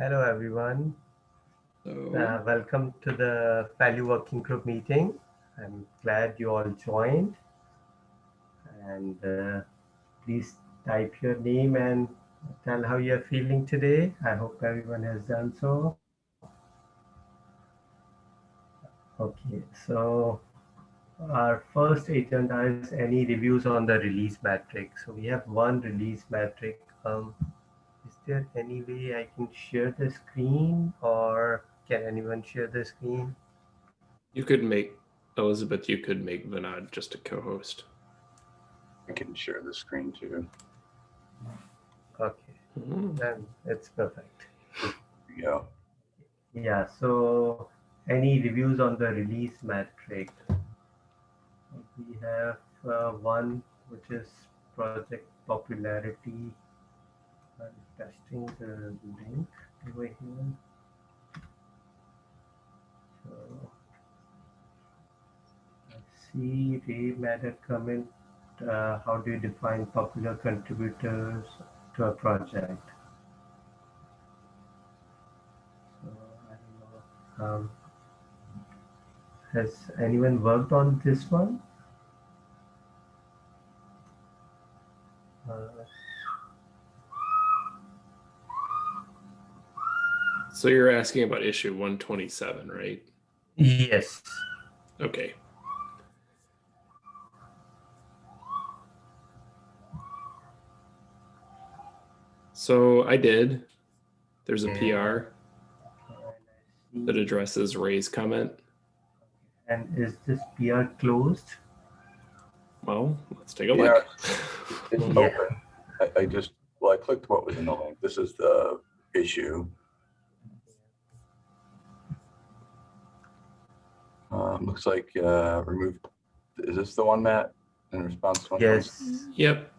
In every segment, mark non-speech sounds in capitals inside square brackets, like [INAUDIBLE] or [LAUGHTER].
Hello, everyone. So, Uh, welcome to the Value Working Group meeting. I'm glad you all joined. And uh, please type your name and tell how you're feeling today. I hope everyone has done so. Okay, so our first agenda is any reviews on the release metric. So we have one release metric. Um, there any way I can share the screen or can anyone share the screen? you could make Elizabeth, you could make Vinod just a co-host. I can share the screen too. Okay, then it's perfect. Yeah. Yeah, so any reviews on the release metric? We have uh, one which is project popularity. Testing the link over here. So see made a comment. Uh, how do you define popular contributors to a project? So I don't know. Um, has anyone worked on this one? Uh, So you're asking about issue 127, right? yes. Okay. So I did. There's a Yeah. PR that addresses Ray's comment. And is this PR closed? Well, let's take a Yeah, look. It's Yeah. open. I, I just, well, I clicked what was in the link. This is the issue. Um, looks like, uh, remove, is this the one, Matt? In response to one? Yes. Yep.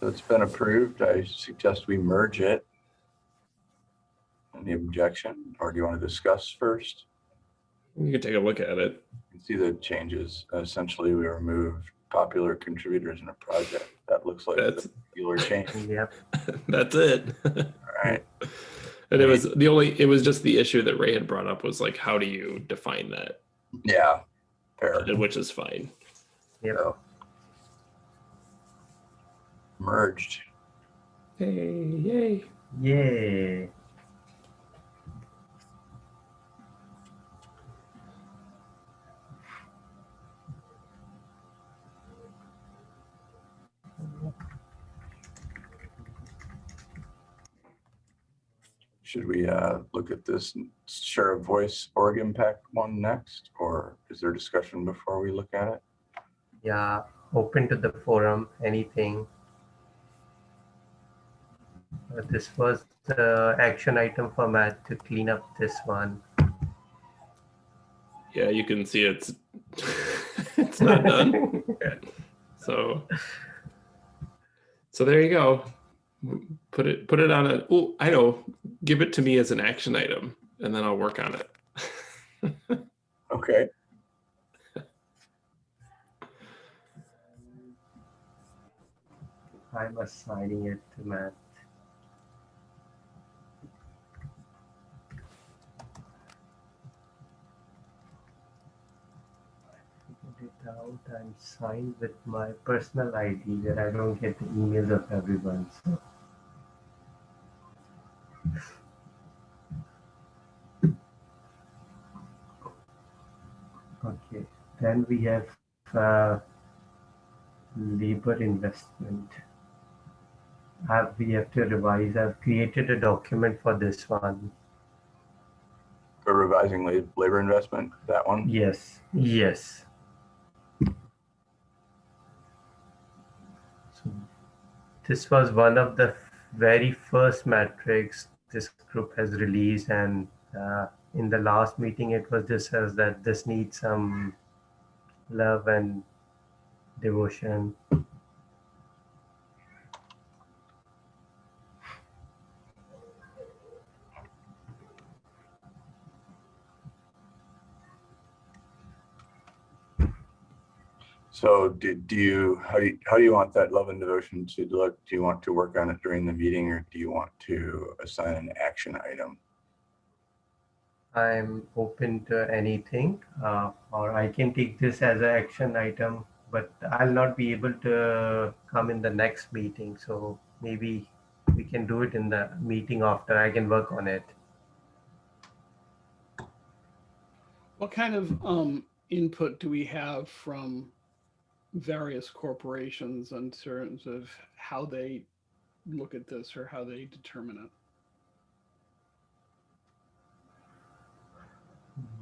So it's been approved. I suggest we merge it. Any objection, or do you want to discuss first? You can take a look at it. You can see the changes. Essentially, we removed popular contributors in a project. That looks like That's the regular change. Yep. [LAUGHS] that's it. All right. and it was the only it was just the issue that Ray had brought up was like how do you define that? Yeah. Fair. Which is fine. Yep. So, merged. Hey, yay. Yay. Should we uh, look at this share of voice org impact one next, or is there discussion before we look at it? Yeah. Open to the forum. Anything. Uh, this was the action item for Matt to clean up this one. Yeah, you can see it's [LAUGHS] it's not done. [LAUGHS] So so there you go. Put it put it on a oh, I know. Give it to me as an action item and then I'll work on it. [LAUGHS] Okay. I'm assigning it to Matt. Figured it out and signed with my personal ID that I don't get the emails of everyone. So. Okay, then we have uh, labor investment. Have we have to revise? I've created a document for this one. For revising labor investment, that one? Yes, yes. This was one of the very first metrics this group has released, and uh, in the last meeting, it was discussed that this needs some love and devotion. So do, do you, how do you, how do you want that love and devotion to look? Do you want to work on it during the meeting or do you want to assign an action item? I'm open to anything, uh, or I can take this as an action item, but I'll not be able to come in the next meeting. So maybe we can do it in the meeting after. I can work on it. What kind of um, input do we have from various corporations in terms of how they look at this or how they determine it?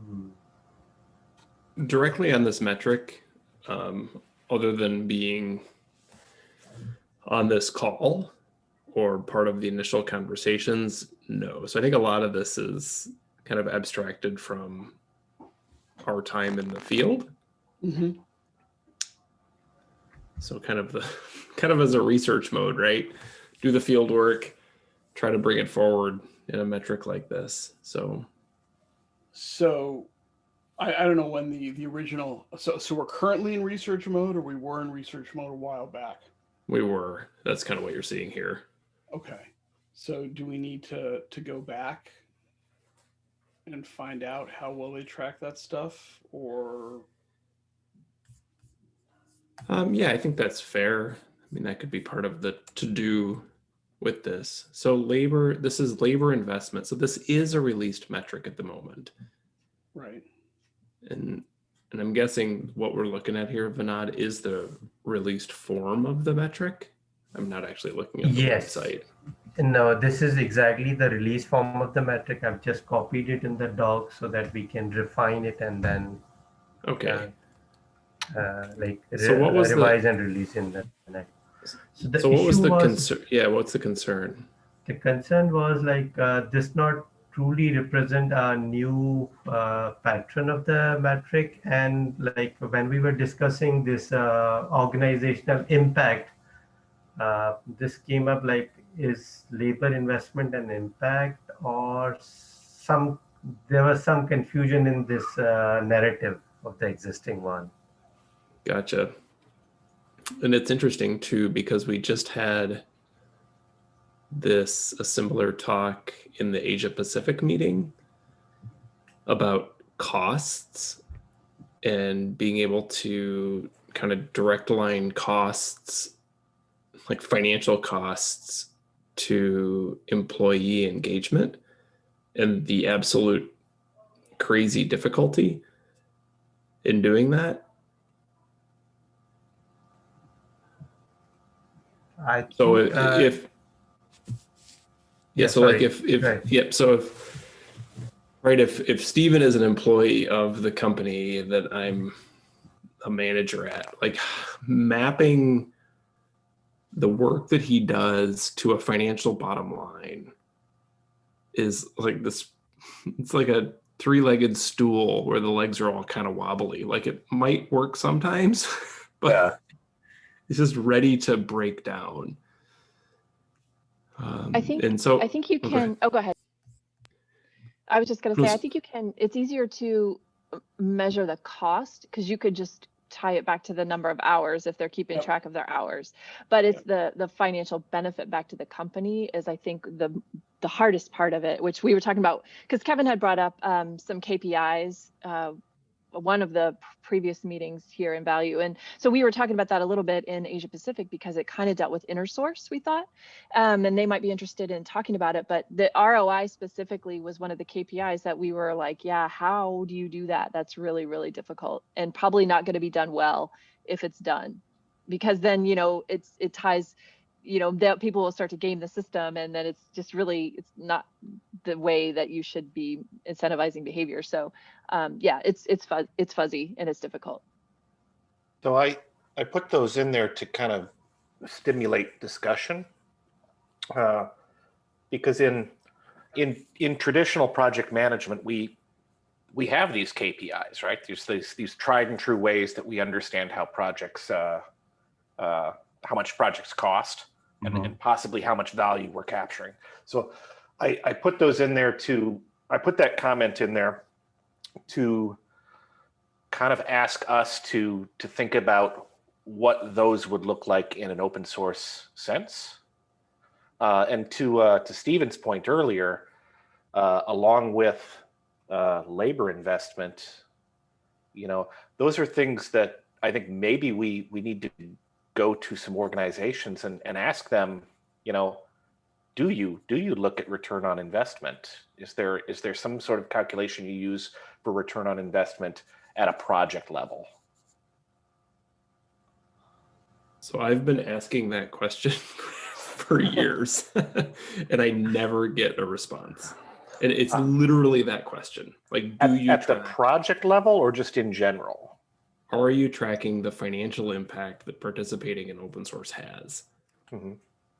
Hmm. Directly on this metric, um, other than being on this call or part of the initial conversations, no. So I think a lot of this is kind of abstracted from our time in the field. Mhm. So kind of the [LAUGHS] kind of as a research mode, right? Do the field work, try to bring it forward in a metric like this. So So I, I don't know when the, the original, so, so we're currently in research mode or we were in research mode a while back? we were. That's kind of what you're seeing here. Okay. So do we need to, to go back and find out how well they track that stuff or? Um, yeah, I think that's fair. I mean, that could be part of the to do with this. So labor, this is labor investment. So this is a released metric at the moment. Right. And and I'm guessing what we're looking at here, Vinod, is the released form of the metric. I'm not actually looking at the Yes. website. No, this is exactly the release form of the metric. I've just copied it in the doc so that we can refine it and then Okay. uh, like So what was the- and release in the next. So the So what was the concern? Yeah, what's the concern? the concern was like uh, this not truly represent a new uh, patron of the metric and like when we were discussing this uh, organizational impact uh, this came up like is labor investment an impact or some there was some confusion in this uh, narrative of the existing one Gotcha. And it's interesting too because we just had this a similar talk in the Asia Pacific meeting about costs and being able to kind of direct line costs like financial costs to employee engagement and the absolute crazy difficulty in doing that I So think, if, uh, if yeah, yeah, so like if if Right. yep, so if right if if Stephen is an employee of the company that I'm a manager at, like mapping the work that he does to a financial bottom line is like this it's like a three-legged stool where the legs are all kind of wobbly. Like it might work sometimes, [LAUGHS] but Yeah, it's just ready to break down. Um, I think- and so I think you Oh, go can, oh, go ahead. I was just gonna say, I think you can, it's easier to uh, measure the cost because you could just tie it back to the number of hours if they're keeping Yep. track of their hours. But it's the, the financial benefit back to the company is I think the, the hardest part of it, which we were talking about, because Kevin had brought up um, some KPIs, uh, one of the previous meetings here in value. And so we were talking about that a little bit in Asia Pacific because it kind of dealt with inner source, we thought. Um, and they might be interested in talking about it. But the ROI specifically was one of the KPIs that we were like, yeah, how do you do that? That's really, really difficult and probably not going to be done well if it's done. Because then, you know, it's it ties, you know, that people will start to game the system and then it's just really it's not the way that you should be incentivizing behavior. So um, yeah, it's it's it's fuzzy and it's difficult. So I, I put those in there to kind of stimulate discussion. Uh, Because in, in, in traditional project management, we, we have these KPIs, right? There's these, these tried and true ways that we understand how projects, uh, uh, how much projects cost and, Mhm. and possibly how much value we're capturing. So I, I put those in there to, I put that comment in there to kind of ask us to to think about what those would look like in an open source sense. Uh, and to uh, to Stephen's point earlier, uh, along with uh, labor investment, you know, those are things that I think maybe we we need to go to some organizations and, and ask them, you know, do you do you look at return on investment? Is there is there some sort of calculation you use for return on investment at a project level? So I've been asking that question [LAUGHS] for years [LAUGHS] and I never get a response. And it's Uh, literally that question. Like, do At, you at the project level or just in general? Are you tracking the financial impact that participating in open source has? Mm-hmm.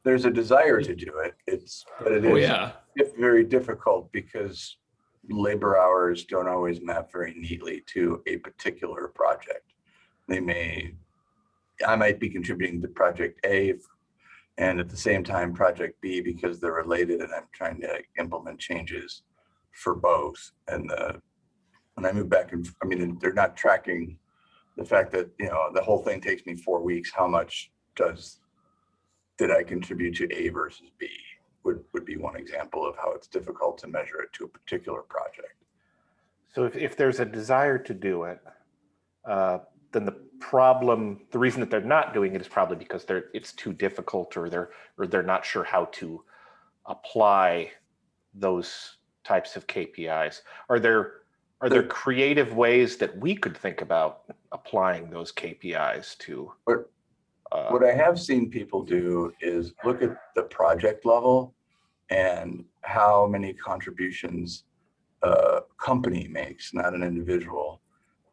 There's a desire to do it. It's, but it Oh is yeah. it's very difficult because labor hours don't always map very neatly to a particular project. They may, I might be contributing to project A and at the same time project B because they're related and I'm trying to implement changes for both. And the, when I move back and, I mean, they're not tracking the fact that, you know, the whole thing takes me four weeks. How much does, did I contribute to A versus B? would, would be one example of how it's difficult to measure it to a particular project. So if, if there's a desire to do it, uh, then the problem, the reason that they're not doing it is probably because they're, it's too difficult or they're, or they're not sure how to apply those types of KPIs. Are there, are there There- creative ways that we could think about applying those KPIs to? What- uh, What I have seen people do is look at the project level and how many contributions a company makes, not an individual,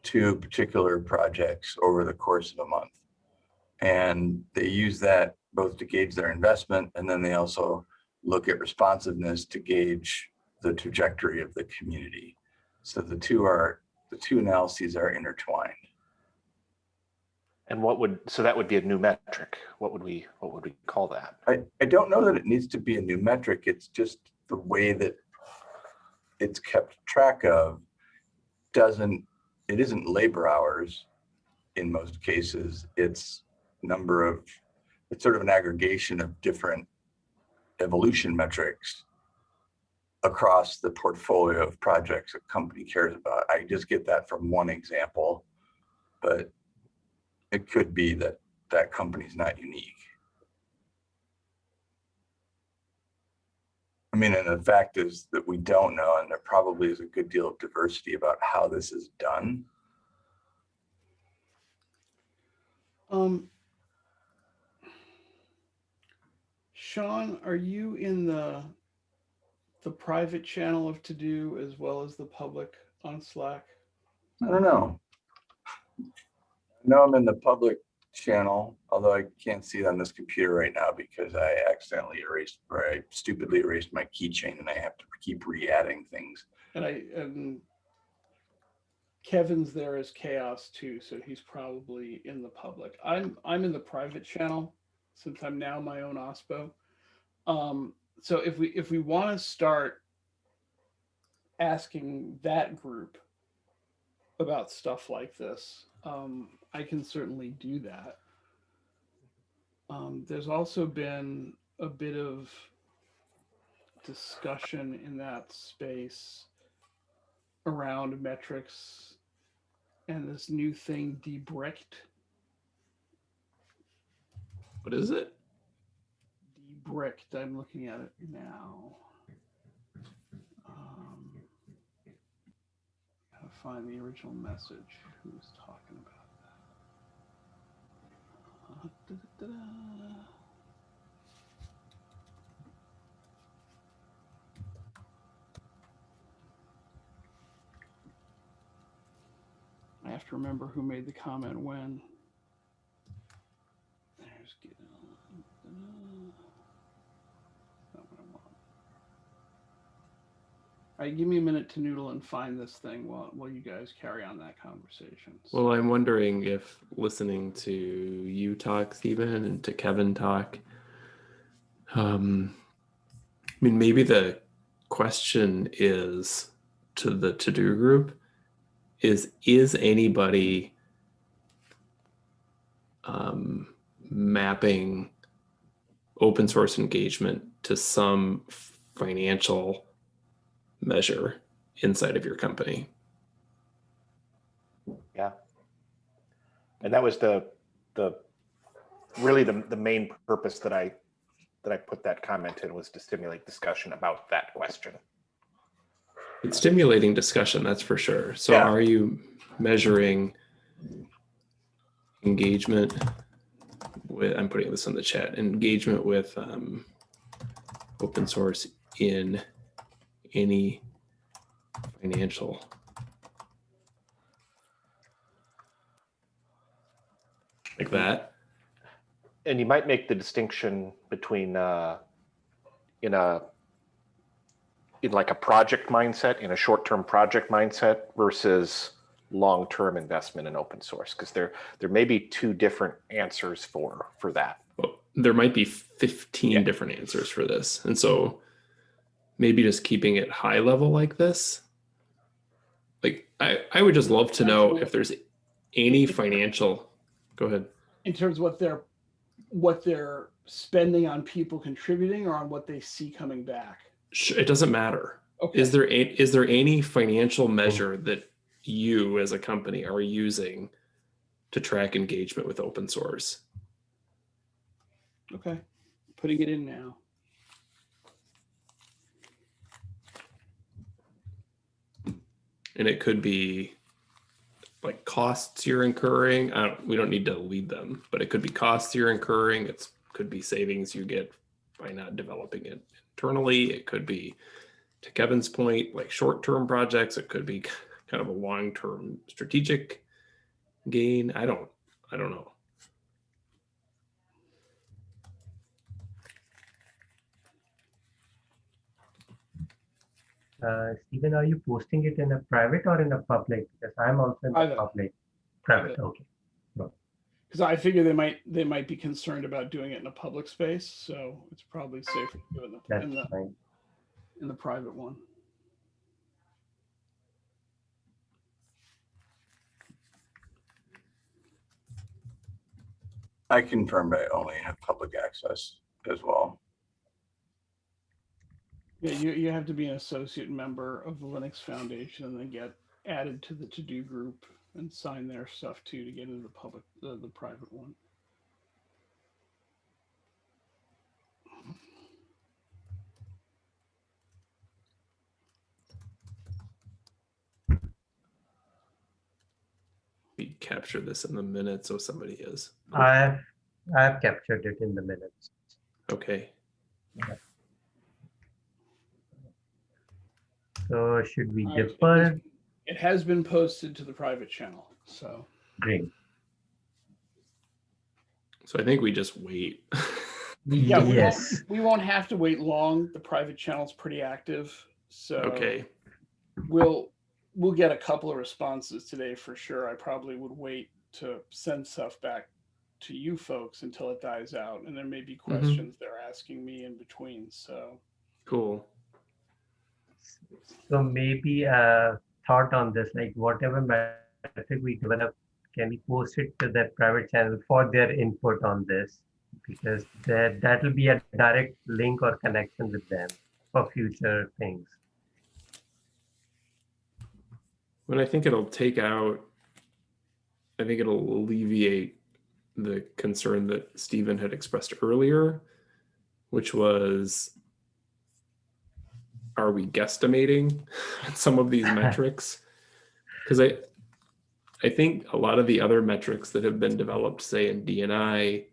to particular projects over the course of a month. And they use that both to gauge their investment and then they also look at responsiveness to gauge the trajectory of the community. So the two are, the two analyses are intertwined. And what would, so that would be a new metric. What would we, what would we call that? I, I don't know that it needs to be a new metric. It's just the way that it's kept track of doesn't, it isn't labor hours in most cases. It's number of, it's sort of an aggregation of different evolution metrics across the portfolio of projects a company cares about. I just get that from one example, but it could be that that company's not unique. I mean, and the fact is that we don't know, and there probably is a good deal of diversity about how this is done. Um, Sean, are you in the the private channel of TODO as well as the public on Slack? I don't know. Know I'm in the public channel, although I can't see it on this computer right now because I accidentally erased, or I stupidly erased my keychain and I have to keep re-adding things. And I and Kevin's there as CHAOSS too, so he's probably in the public. I'm I'm in the private channel since I'm now my own OSPO. Um, so if we if we want to start asking that group about stuff like this, um, I can certainly do that. Um, there's also been a bit of discussion in that space around metrics and this new thing debricked What is it? debricked i'm looking at it now um gotta find the original message who was talking about that uh, da-da-da-da. I have to remember who made the comment when. There's get Not what I want. All right, give me a minute to noodle and find this thing while while you guys carry on that conversation. Well, I'm wondering if listening to you talk, Stephen, and to Kevin talk, um, I mean, maybe the question is to the TODO group is is anybody um, mapping open source engagement to some financial measure inside of your company. Yeah. And that was the, the, really the, the main purpose that I, that I put that comment in was to stimulate discussion about that question. It's stimulating discussion, that's for sure. So Yeah. are you measuring engagement with, I'm putting this in the chat, engagement with um, open source in any financial like that. And you might make the distinction between, uh, in a, in like a project mindset, in a short-term project mindset versus long-term investment in open source, because there, there may be two different answers for, for that. Well, there might be 15 Yeah. different answers for this. And so maybe just keeping it high level like this. Like I, I would just love to know if there's any financial, go ahead. In terms of what they're, what they're spending on people contributing or on what they see coming back. It doesn't matter. Okay. Is there a, is there any financial hmm. measure that you as a company are using to track engagement with open source? Okay, putting it in now. And it could be like costs you're incurring. Don't, we don't need to lead them, but it could be costs you're incurring. It could be savings you get by not developing it internally. It could be, to Kevin's point, like short-term projects. It could be [LAUGHS] kind of a long-term strategic gain. I don't, I don't know. Uh, Stephen, are you posting it in a private or in a public? Because I'm also in the Private. public. Private, Private. okay. Because I figure they might, they might be concerned about doing it in a public space, so it's probably safer to do it in the, That's in the, fine. in the private one. I confirmed I only have public access as well. Yeah, you, you have to be an associate member of the Linux Foundation and then get added to the TODO group and sign their stuff too to get into the public, the, the private one. We capture this in the minutes, so somebody is. I have, I have captured it in the minutes. Okay. So should we All right, it defer? has- It has been posted to the private channel, so. Great. So I think we just wait. Yeah, we Yes. won't, we won't have to wait long. The private channel's pretty active, so. Okay. We'll, we'll get a couple of responses today for sure. I probably would wait to send stuff back to you folks until it dies out. And there may be mm-hmm. questions they're asking me in between, so. Cool. So maybe a thought on this, like whatever metric we develop, can we post it to the private channel for their input on this? Because that, that will be a direct link or connection with them for future things. When I think it'll take out, I think it'll alleviate the concern that Stephen had expressed earlier, which was, are we guesstimating [LAUGHS] some of these [LAUGHS] metrics? Because I, I think a lot of the other metrics that have been developed, say in DNI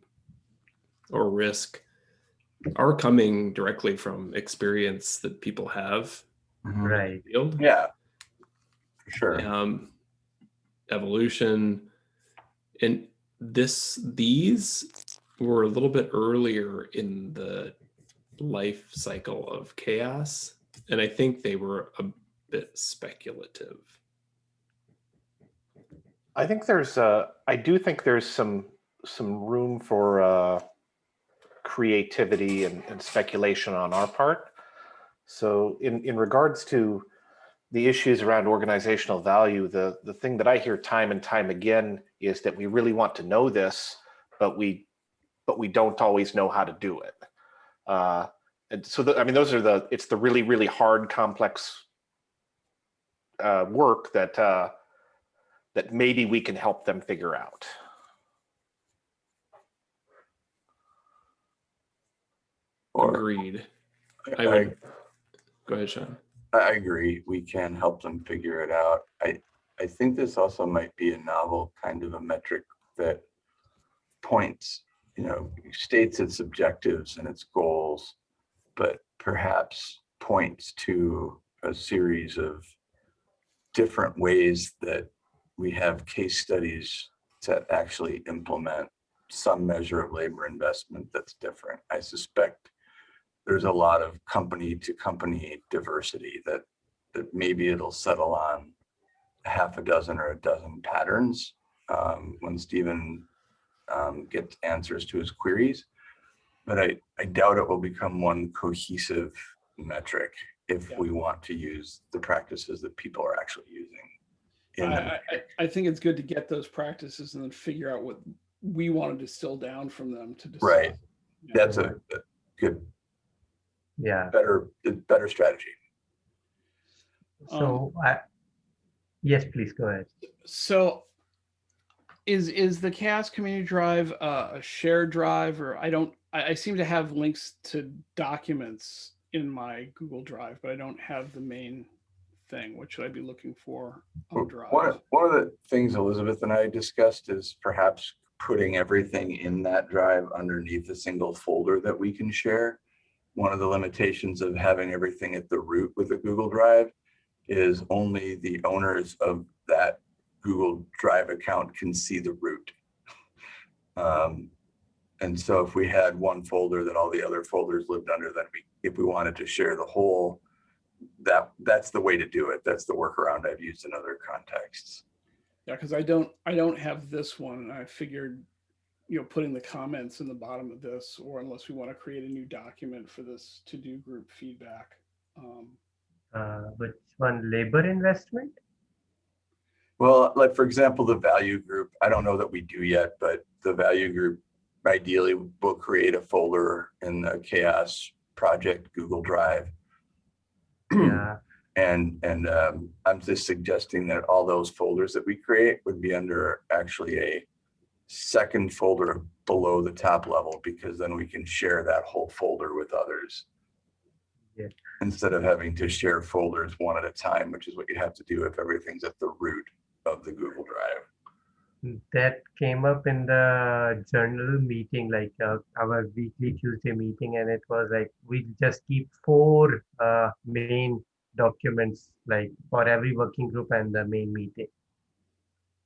or risk, are coming directly from experience that people have Right. in the field. Yeah, for sure. um, evolution and this these were a little bit earlier in the life cycle of CHAOSS and i think they were a bit speculative I think there's, uh, I do think there's some, some room for, uh, creativity and, and speculation on our part. So in, in regards to the issues around organizational value, the, the thing that I hear time and time again is that we really want to know this, but we, but we don't always know how to do it. Uh, and so, the, I mean, those are the, it's the really, really hard, complex uh, work that, uh, that maybe we can help them figure out. Agreed. I I, would, go ahead, Sean. I agree, we can help them figure it out. I, I think this also might be a novel kind of a metric that points, you know, states its objectives and its goals, but perhaps points to a series of different ways that we have case studies to actually implement some measure of labor investment that's different. I suspect there's a lot of company to company diversity that, that maybe it'll settle on half a dozen or a dozen patterns um, when Stephen um, gets answers to his queries. But I, I doubt it will become one cohesive metric if Yeah. we want to use the practices that people are actually using. I, in I, I- I think it's good to get those practices and then figure out what we want to distill down from them to decide. Right. Yeah. That's a a good, Yeah, better, better strategy. so I, yes, please go ahead. So is is the CHAOSS community drive uh, a shared drive or I don't I, I seem to have links to documents in my Google Drive, but I don't have the main thing. What should I be looking for on Drive? One, of- one of the things Elizabeth and I discussed is perhaps putting everything in that drive underneath a single folder that we can share. One of the limitations of having everything at the root with a Google Drive is only the owners of that Google Drive account can see the root. [LAUGHS] Um, and so if we had one folder that all the other folders lived under, then we, if we wanted to share the whole, that, that's the way TODO it. That's the workaround I've used in other contexts. Yeah, because I don't I don't have this one. and I figured, you know, putting the comments in the bottom of this, or unless we want to create a new document for this to do group feedback. Um, Uh, which one, labor investment? Well, like, for example, the value group, I don't know that we do yet, but the value group ideally we'll create a folder in the CHAOSS project Google Drive. Yeah, And, and um, I'm just suggesting that all those folders that we create would be under actually a second folder below the top level, because then we can share that whole folder with others. Yeah. Instead of having to share folders one at a time, which is what you have to do if everything's at the root of the Google Drive. That came up in the journal meeting, like uh, our weekly Tuesday meeting, and it was like we just keep four uh, main documents, like for every working group and the main meeting,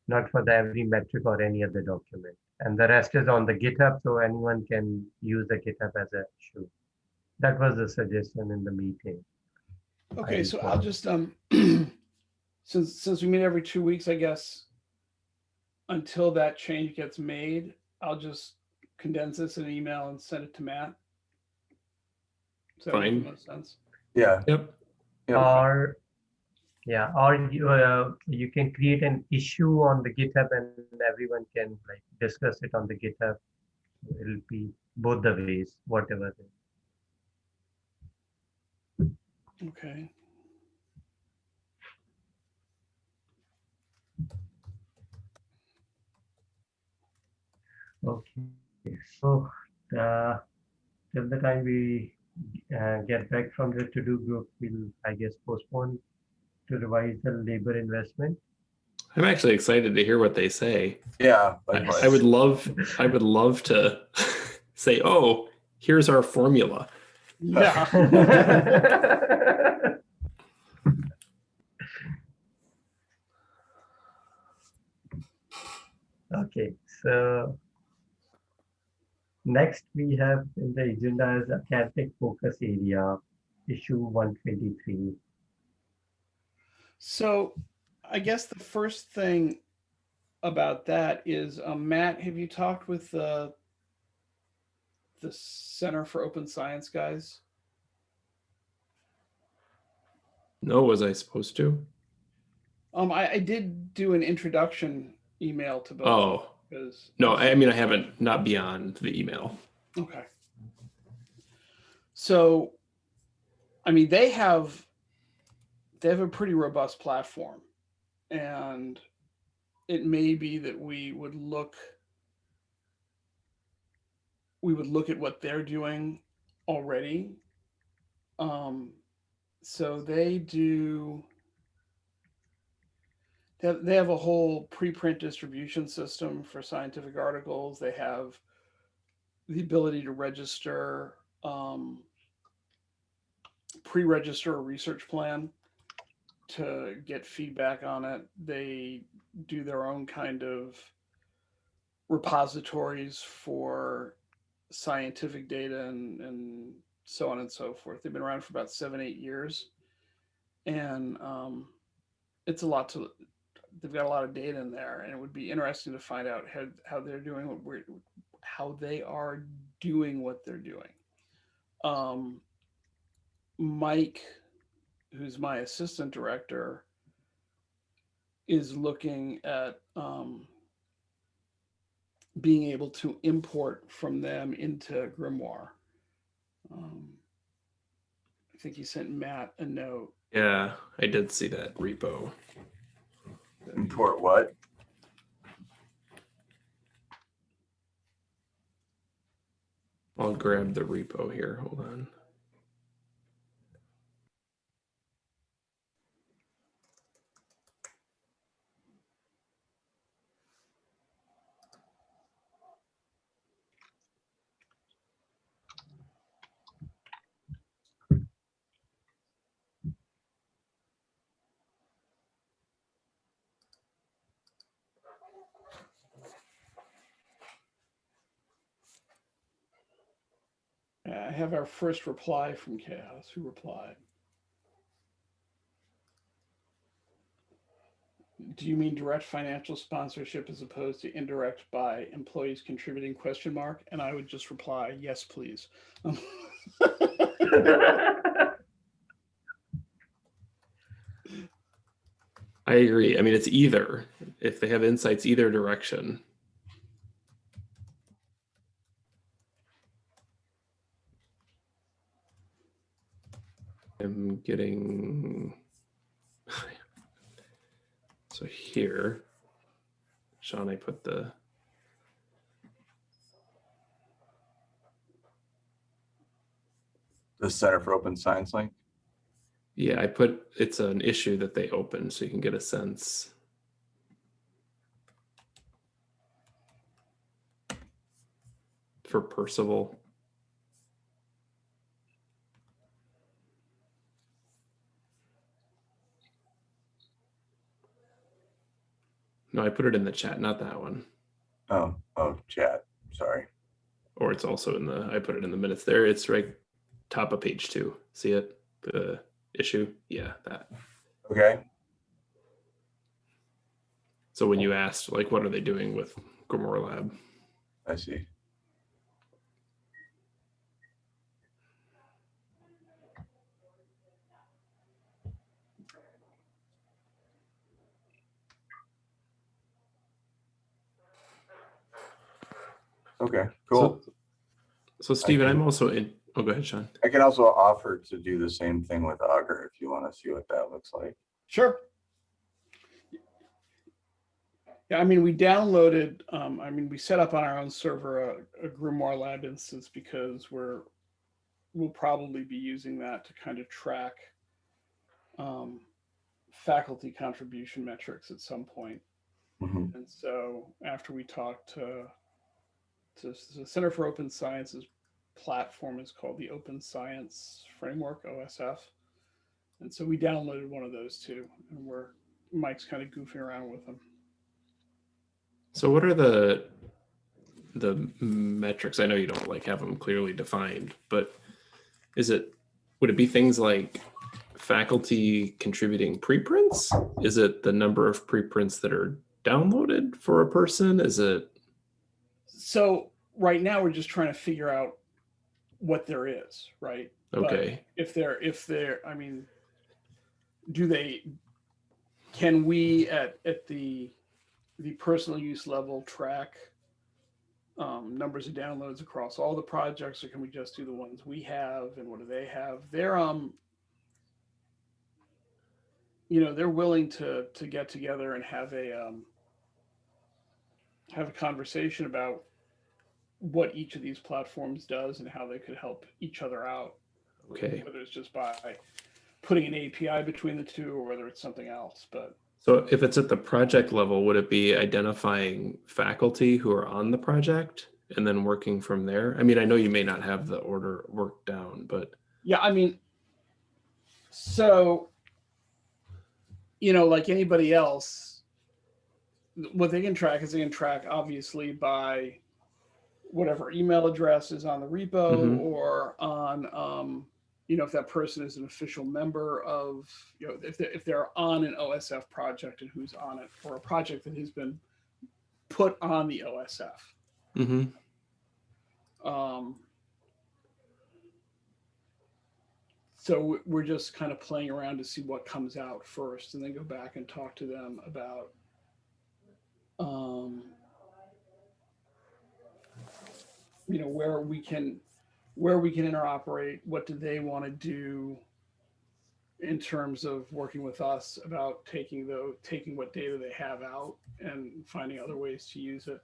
not for the every metric or any other document. And the rest is on the GitHub, so anyone can use the GitHub as a issue. That was the suggestion in the meeting. okay, I so I'll just um [CLEARS THROAT] since since we meet every two weeks, I guess until that change gets made, I'll just condense this in an email and send it to Matt. Does that make Fine. the most sense? Yeah, Yep. yeah, Or, yeah, or you, uh, you can create an issue on the GitHub and everyone can like discuss it on the GitHub. It'll be both the ways, whatever. Okay. Okay, so uh, till the time we uh, get back from the TODO group, we'll, I guess, postpone to revise the labor investment. I'm actually excited to hear what they say. yeah. I. I would love, I would love to [LAUGHS] say, oh, here's our formula. Yeah. [LAUGHS] Okay, so next we have in the agenda is academic focus area, issue 123. So I guess the first thing about that is, um, Matt, have you talked with the the Center for Open Science guys? No, was I supposed to? Um, I, I did do an introduction email to both. Oh, Because No, I I mean, I haven't, not beyond the email. Okay. So, I mean, they have they have a pretty robust platform, and it may be that we would look we would look at what they're doing already. Um, so they do. They have, they have a whole preprint distribution system for scientific articles. They have the ability to register, um, pre-register a research plan to get feedback on it. They do their own kind of repositories for scientific data and, and so on and so forth. They've been around for about seven, eight years. And um, it's a lot to, they've got a lot of data in there and it would be interesting to find out how, how they're doing what we're, how they are doing what they're doing. Um, Mike, who's my assistant director, is looking at um, being able to import from them into Grimoire. Um, I think he sent Matt a note. Yeah, I did see that repo. Import what? I'll grab the repo here. Hold on. I have our first reply from Chaos, who replied. Do you mean direct financial sponsorship as opposed to indirect by employees contributing question mark? And I would just reply, yes, please. [LAUGHS] I agree. I mean, it's either if they have insights either direction. I'm getting so here, Sean, I put the The Center for Open Science link? yeah, I put it's an issue that they open so you can get a sense. For Percival. No, I put it in the chat, not that one. Oh, oh, chat, sorry. Or it's also in the, I put it in the minutes there. It's right top of page two. See it? The issue? Yeah, that. Okay, So when you asked, like, what are they doing with Grimoire Lab? I see. Okay, cool. So, so Stephen, I'm also in, oh, go ahead, Sean. I can also offer to do the same thing with Augur if you want to see what that looks like. Sure. Yeah, I mean, we downloaded, um, I mean, we set up on our own server a, a Grimoire Lab instance because we're, we'll probably be using that to kind of track um, faculty contribution metrics at some point. Mhm. And so after we talked to, to the Center for Open Science's platform is called the Open Science Framework, OSF. And so we downloaded one of those too, and we're, Mike's kind of goofing around with them. So what are the, the metrics? I know you don't like have them clearly defined, but is it, would it be things like faculty contributing preprints? Is it the number of preprints that are downloaded for a person? Is it, So right now, we're just trying to figure out what there is, right? But okay, If they're, if they're, I mean, do they, can we at, at the the personal use level track um, numbers of downloads across all the projects, or can we just do the ones we have and what do they have? They're um, you know, they're willing to to get together and have a um, have a conversation about what each of these platforms does and how they could help each other out Okay. whether it's just by putting an API between the two or whether it's something else. But So if it's at the project level, would it be identifying faculty who are on the project and then working from there? I mean, I know you may not have the order worked down, but yeah, I mean, so, you know, like anybody else, what they can track is they can track obviously by whatever email address is on the repo Mhm. or on, um, you know, if that person is an official member of, you know, if they're, if they're on an OSF project and who's on it, or a project that has been put on the OSF. Mhm. Um, so we're just kind of playing around to see what comes out first and then go back and talk to them about um, you know where we can where we can interoperate what do they want to do in terms of working with us about taking the taking what data they have out and finding other ways to use it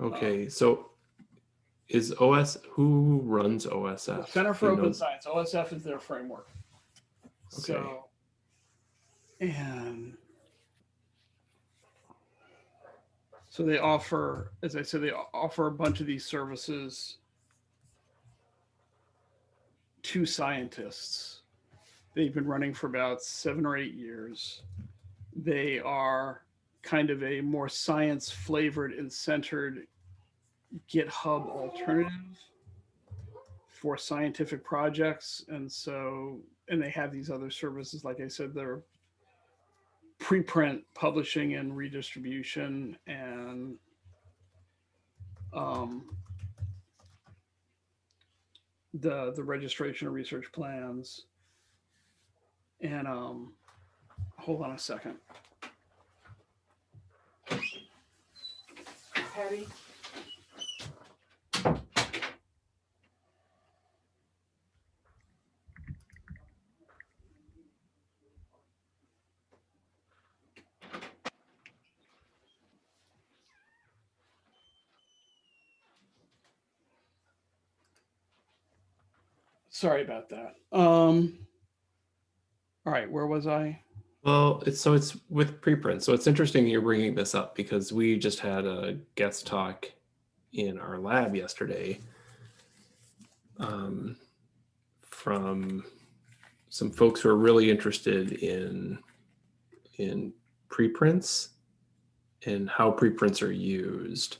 okay. So is OS who runs OSF? Center for Open Science, OSF is their framework. Okay. So, and so they offer, as I said, they offer a bunch of these services to scientists. They've been running for about seven or eight years. They are kind of a more science flavored and centered GitHub alternative for scientific projects. And so, and they have these other services, like I said, they're preprint publishing and redistribution and um, the the registration of research plans. And um, hold on a second. Patty? Sorry about that. Um, all right, where was I? Well, it's so it's with preprint. So it's interesting you're bringing this up because we just had a guest talk in our lab yesterday um, from some folks who are really interested in in preprints and how preprints are used.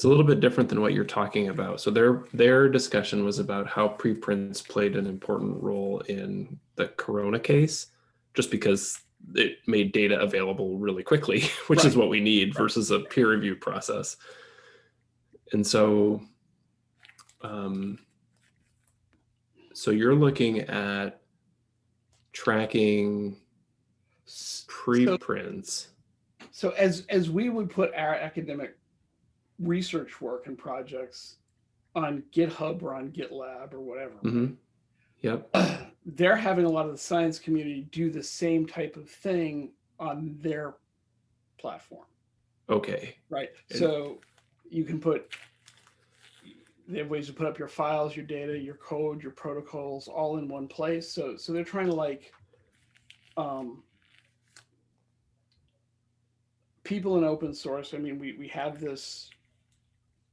It's a little bit different than what you're talking about. So their their discussion was about how preprints played an important role in the corona case just because it made data available really quickly, [LAUGHS] which is what we need versus a peer review process. And so, um, so you're looking at tracking preprints. So as as we would put our academic research work and projects on GitHub or on GitLab or whatever, Mhm. Yep. [CLEARS THROAT] they're having a lot of the science community do the same type of thing on their platform, Okay. right? And- So you can put they have ways to put up your files, your data, your code, your protocols all in one place. So so they're trying to like um people in open source. I mean, we we have this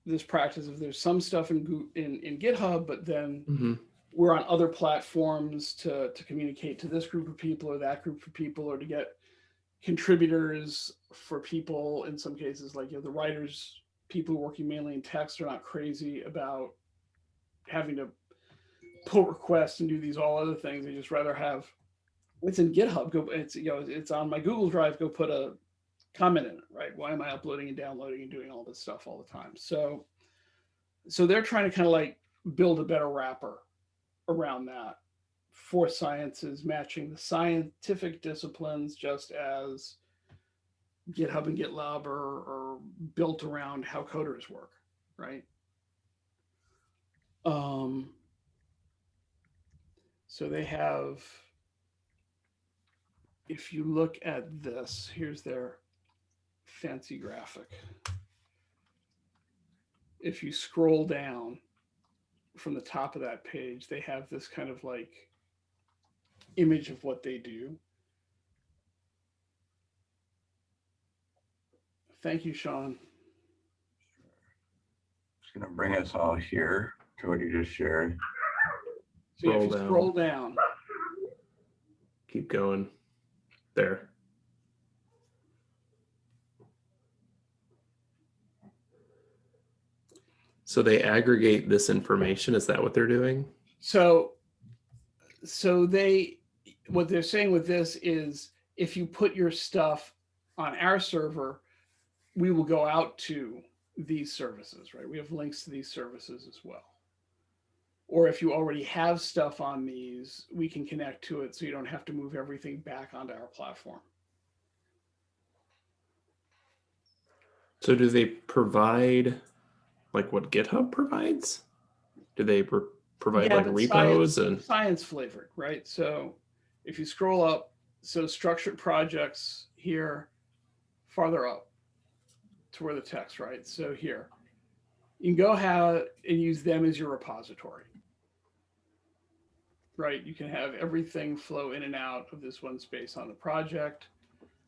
this practice of there's some stuff in in in GitHub, but then hmm we're on other platforms to to communicate to this group of people or that group of people or to get contributors for people. In some cases like you know the writers people working mainly in text are not crazy about having to pull requests and do these all other things. They just rather have it's in github. Go it's you know it's on my google drive. Go put a comment in it right why am i uploading and downloading and doing all this stuff all the time so so they're trying to kind of like build a better wrapper around that for sciences matching the scientific disciplines just as GitHub and GitLab are, are built around how coders work, right? Um, so they have, if you look at this, here's their fancy graphic. If you scroll down from the top of that page, they have this kind of like image of what they do. Thank you, Sean. It's gonna bring us all here to what you just shared. So if Scroll you down. scroll down, Keep going. There. So they aggregate this information. Is that what they're doing? so so they what they're saying with this is if you put your stuff on our server, we will go out to these services, right? We have links to these services as well. Or if you already have stuff on these, we can connect to it so you don't have to move everything back onto our platform. So do they provide like what GitHub provides? Do they pro- provide Yeah, like repos science, and science flavored, right? So if you scroll up, so structured projects here, farther up to where the text, right? So here, you can go have and use them as your repository, right? You can have everything flow in and out of this one space on the project.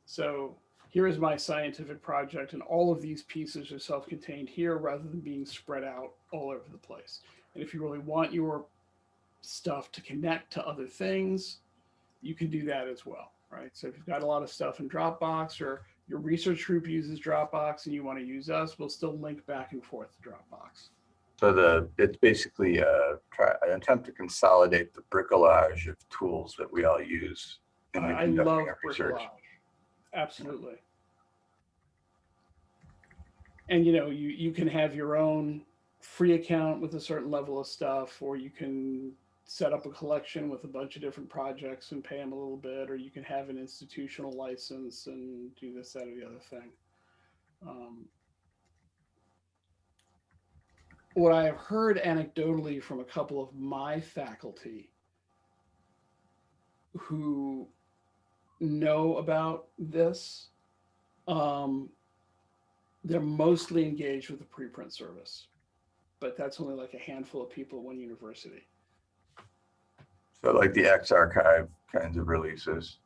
So here is my scientific project and all of these pieces are self-contained here rather than being spread out all over the place. And if you really want your stuff to connect to other things, you can do that as well, right? So if you've got a lot of stuff in Dropbox or your research group uses Dropbox and you want to use us, we'll still link back and forth to Dropbox. So the, it's basically a try, an attempt to consolidate the bricolage of tools that we all use. in I love our research. Absolutely. And you know, you, you can have your own free account with a certain level of stuff, or you can set up a collection with a bunch of different projects and pay them a little bit, or you can have an institutional license and do this, that, or the other thing. Um, what I have heard anecdotally from a couple of my faculty who know about this, um, they're mostly engaged with the preprint service, but that's only like a handful of people at one university. So like the X archive kinds of releases.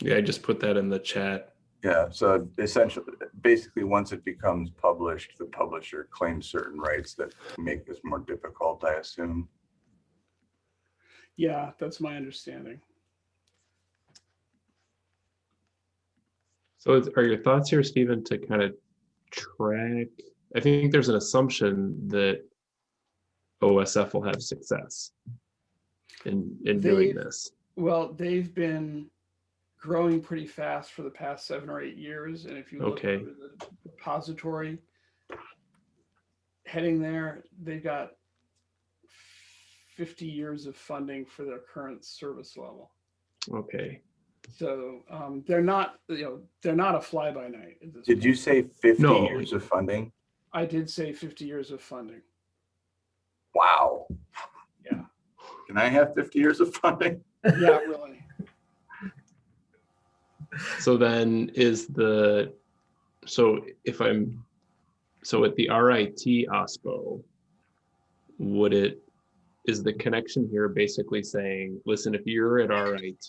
yeah, I just put that in the chat. Yeah, so essentially, basically, once it becomes published, the publisher claims certain rights that make this more difficult, I assume. Yeah, that's my understanding. So are your thoughts here, Stephen, to kind of track? I think there's an assumption that OSF will have success in in doing this. Well, they've been growing pretty fast for the past seven or eight years, and if you look Okay. under the repository heading there, they've got 50 years of funding for their current service level. Okay. So um, they're not, you know, they're not a fly by night. At this Did you say 50 No. years of funding? I did say 50 years of funding. Wow. Yeah. Can I have 50 years of funding? Yeah, really. So then is the, so if I'm, so at the RIT OSPO, would it, is the connection here basically saying, listen, if you're at RIT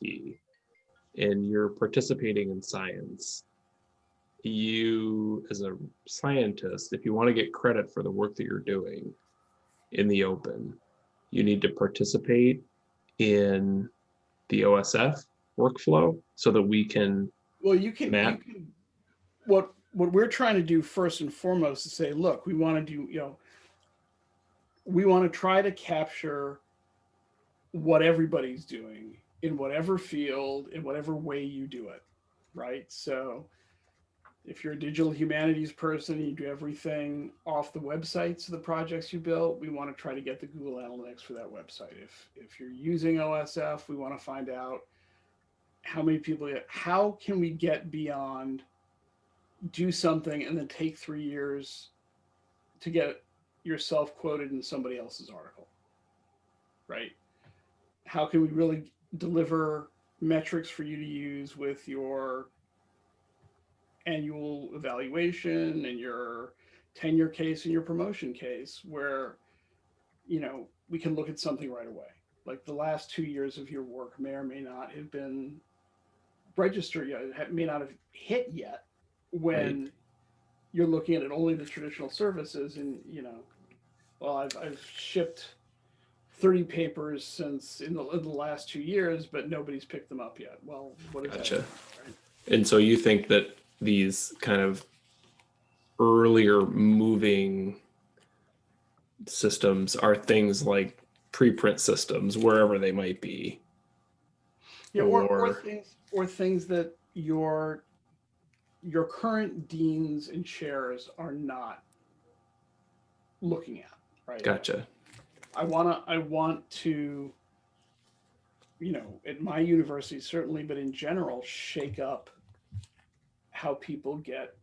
and you're participating in science, you, as a scientist, if you want to get credit for the work that you're doing in the open, you need to participate in the OSF workflow so that we can Well, you can, you can, what, what we're trying to do first and foremost is say, look, we want to do, you know, we want to try to capture what everybody's doing in whatever field, in whatever way you do it, right? So if you're a digital humanities person, you do everything off the websites of the projects you built. We want to try to get the Google Analytics for that website. If if you're using OSF, we want to find out how many people. How can we get beyond do something and then take three years to get yourself quoted in somebody else's article, right? How can we really deliver metrics for you to use with your annual evaluation and your tenure case and your promotion case where you know we can look at something right away like the last two years of your work may or may not have been registered yet it may not have hit yet when Right. you're looking at it only the traditional services and you know well i've, I've shipped 30 papers since in the, in the last two years but nobody's picked them up yet well what is Gotcha. that right? And so you think that these kind of earlier moving systems are things like preprint systems, wherever they might be. Yeah, or, or or- things or things that your your current deans and chairs are not looking at, right? Gotcha. I wanna I want to, you know, at my university certainly, but in general, shake up how people get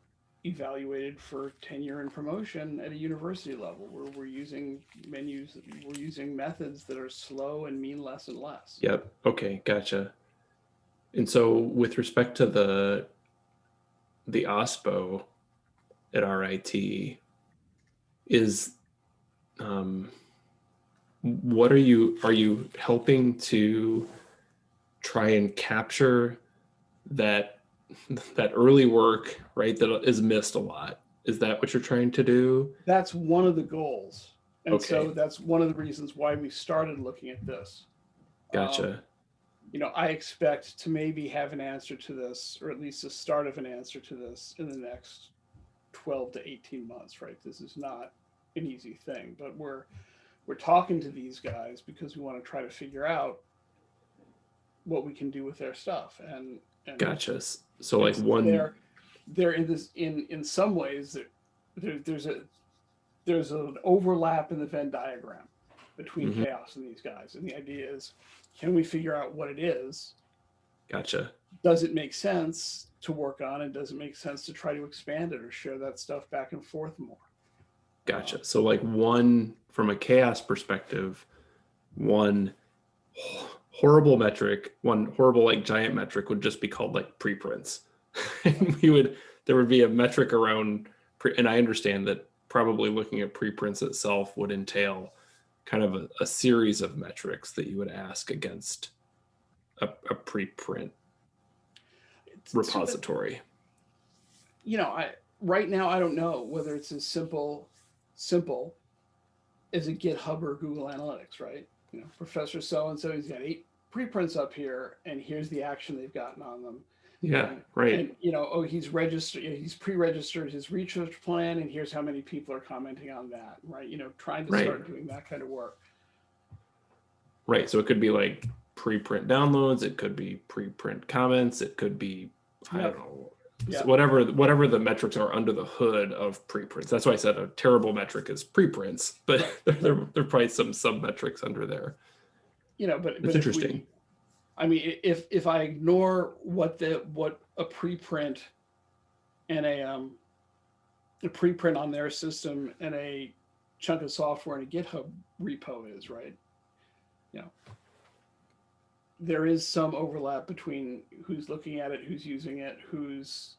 evaluated for tenure and promotion at a university level where we're using menus we're using methods that are slow and mean less and less. Yep. Okay. Gotcha. And so with respect to the the OSPO at RIT, is um, what are you are you helping to try and capture that that early work right that is missed a lot? Is that what you're trying to do? That's one of the goals. And so that's one of the reasons why we started looking at this. Gotcha. Um, you know i expect to maybe have an answer to this or at least the start of an answer to this in the next 12 to 18 months right this is not an easy thing but we're we're talking to these guys because we want to try to figure out what we can do with their stuff and, and gotcha so like one they're they're in this in in some ways there, there there's a there's an overlap in the venn diagram between Mhm. CHAOSS and these guys and the idea is can we figure out what it is gotcha does it make sense to work on and does it make sense to try to expand it or share that stuff back and forth more Gotcha. So like one from a CHAOSS perspective, one horrible metric, one horrible like giant metric would just be called like preprints. and [LAUGHS] we would there would be a metric around pre, and I understand that probably looking at preprints itself would entail kind of a, a series of metrics that you would ask against a, a preprint It's- so that- repository. you know i right now i don't know whether it's as simple simple as a github or google analytics right you know professor so and so he's got eight preprints up here and here's the action they've gotten on them Yeah, right. and you know oh he's registered he's pre-registered his research plan and here's how many people are commenting on that right you know trying to Right. start doing that kind of work Right. So it could be like preprint downloads, it could be preprint comments, it could be I Yep. don't know. Yeah. Whatever whatever the metrics are under the hood of preprints. That's why I said a terrible metric is preprints, but [LAUGHS] there, there, there are probably some sub metrics under there. you know but It's but interesting. I mean, if if I ignore what the what a preprint and a um a preprint on their system and a chunk of software in a GitHub repo is, right? You know, there is some overlap between who's looking at it, who's using it, who's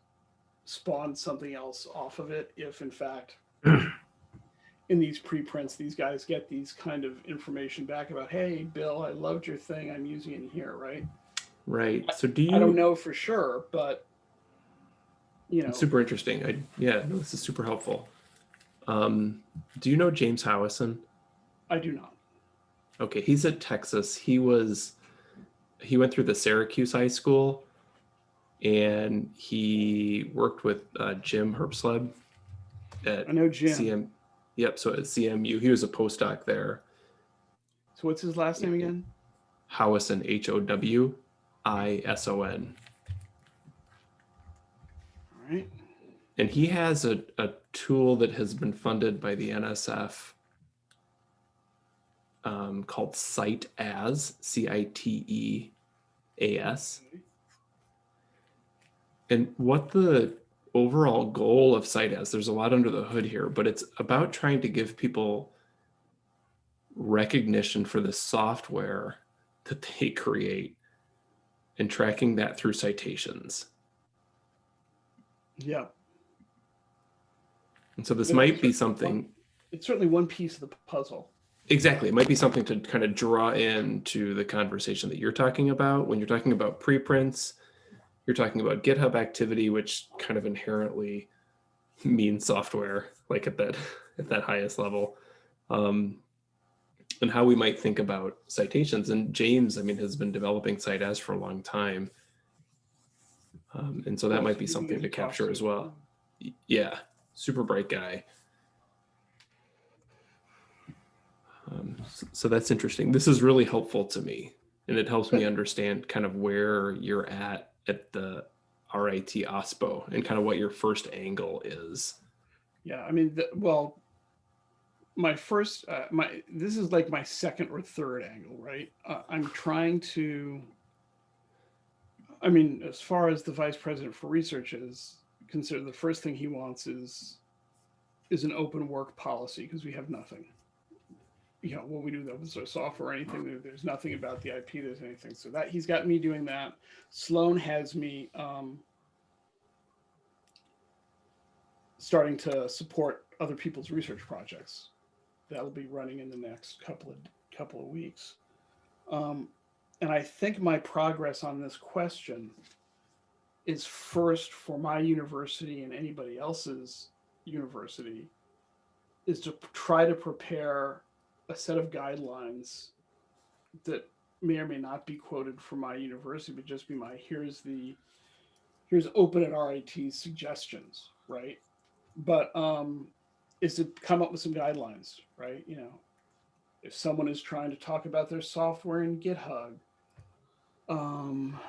spawned something else off of it. If in fact [CLEARS THROAT] in these preprints, these guys get these kind of information back about, hey, Bill, I loved your thing. I'm using it here, right? Right. So do you I don't know for sure, but you know, It's super interesting. I yeah, no, this is super helpful. Um, do you know James Howison? I do not. Okay, he's at Texas. He was he went through the Syracuse iSchool and he worked with uh, Jim Herbsleb at I know Jim. CM. Yep, so at CMU, he was a postdoc there. So what's his last name again? Howison, H O W I S O N. All right. and he has a, a tool that has been funded by the NSF um, called Cite As, C I T E A S. And what the overall goal of CiteAs, there's a lot under the hood here, but it's about trying to give people recognition for the software that they [LAUGHS] create and tracking that through citations. Yeah, And so this might be something it's certainly one piece of the puzzle. Exactly. It might be something to kind of draw into the conversation that you're talking about. When you're talking about preprints, you're talking about GitHub activity, which kind of inherently means software, like at that [LAUGHS] at that highest level. Um, and how we might think about citations. And James, I mean, has been developing CiteAs for a long time. Um, and so that might be something to capture as well. Yeah, super bright guy. Um, so that's interesting. This is really helpful to me, and it helps me understand kind of where you're at at the RIT OSPO and kind of what your first angle is. Yeah, I mean, the, well, my first, uh, my this is like my second or third angle, right? Uh, I'm trying to. I mean, as far as the vice president for research is considered, the first thing he wants is is an open work policy because we have nothing. You know, when we do the open source software or anything, there's nothing about the IP. There's anything. So that he's got me doing that. Sloan has me. Um, starting to support other people's research projects. That'll be running in the next couple of couple of weeks. Um, and I think my progress on this question is first for my university and anybody else's university is to try to prepare a set of guidelines that may or may not be quoted from my university, but just be my here's the here's open at RIT suggestions, right? but um is to come up with some guidelines right you know if someone is trying to talk about their software in github um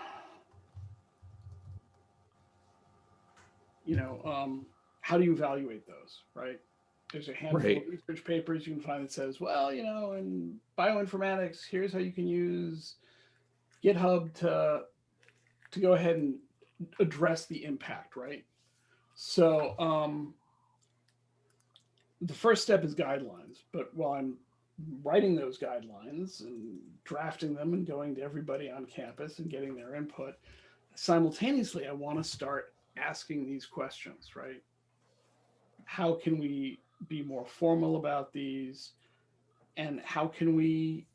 you know um how do you evaluate those right there's a handful Right. of research papers you can find that says well you know in bioinformatics here's how you can use github to to go ahead and address the impact right so um, the first step is guidelines. But while I'm writing those guidelines and drafting them and going to everybody on campus and getting their input, simultaneously, I want to start asking these questions, right? How can we be more formal about these? And how can we,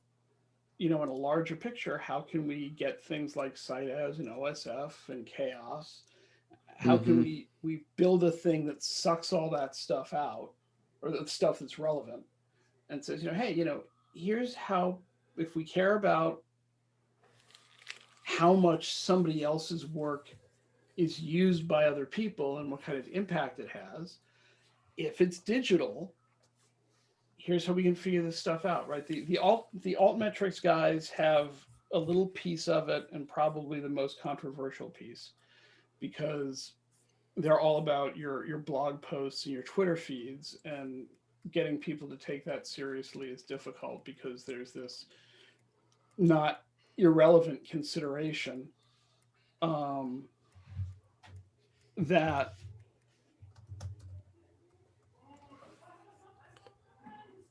you know, in a larger picture, how can we get things like CiteAs and OSF and CHAOSS? How can Mhm. we we build a thing that sucks all that stuff out, or the stuff that's relevant, and says, you know, hey, you know, here's how if we care about how much somebody else's work is used by other people and what kind of impact it has, if it's digital, here's how we can figure this stuff out, right? The the alt the altmetrics guys have a little piece of it and probably the most controversial piece because they're all about your your blog posts and your Twitter feeds and getting people to take that seriously is difficult because there's this not irrelevant consideration um, that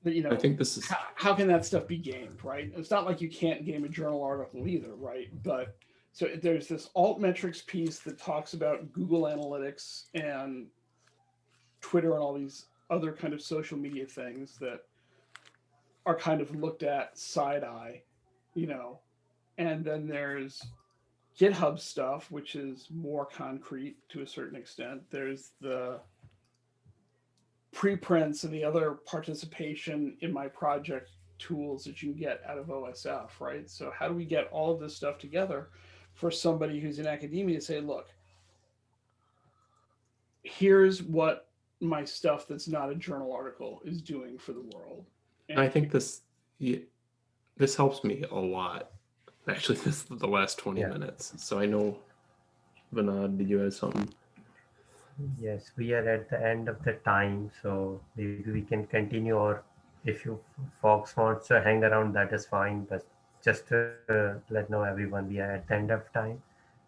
you know I think this is how, how can that stuff be gamed right? It's not like you can't game a journal article either right? But so there's this alt metrics piece that talks about google analytics and twitter and all these other kind of social media things that are kind of looked at side eye you know? And then there's github stuff which is more concrete to a certain extent. There's the preprints and the other participation in my project tools that you can get out of OSF, right? So how do we get all of this stuff together for somebody who's in academia to say, look, here's what my stuff that's not a journal article is doing for the world. And I think this yeah, this helps me a lot. Actually, [LAUGHS] this is the last 20 Yeah. minutes. So I know Vinod, did you have something? Yes, we are at the end of the time, so maybe we can continue or if you folks want to hang around, that is fine, but just to uh, let know everyone, we are at the end of time.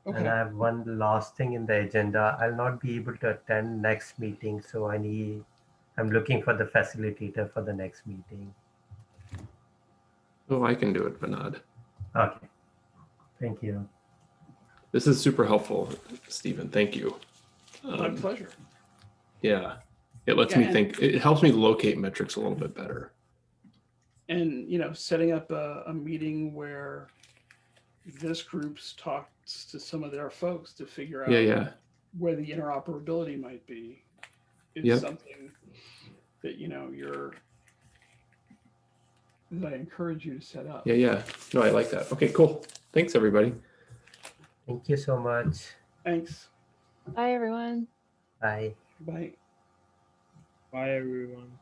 Okay. And I have one last thing in the agenda. I'll not be able to attend next meeting, so I need, I'm looking for the facilitator for the next meeting. Oh, I can do it, Vinod. Okay. Thank you. This is super helpful, Stephen. Thank you. My Um, pleasure. yeah, it lets Yeah, me think. It helps me locate metrics a little bit better. And, you know, setting up a, a meeting where this group's talks to some of their folks to figure out Yeah, yeah, where the interoperability might be is Yep. something that, you know, you're that I encourage you to set up. yeah, yeah. No, I like that. Okay, cool. Thanks, everybody. Thank you so much. Thanks. Bye, everyone. Bye. Bye. Bye, everyone.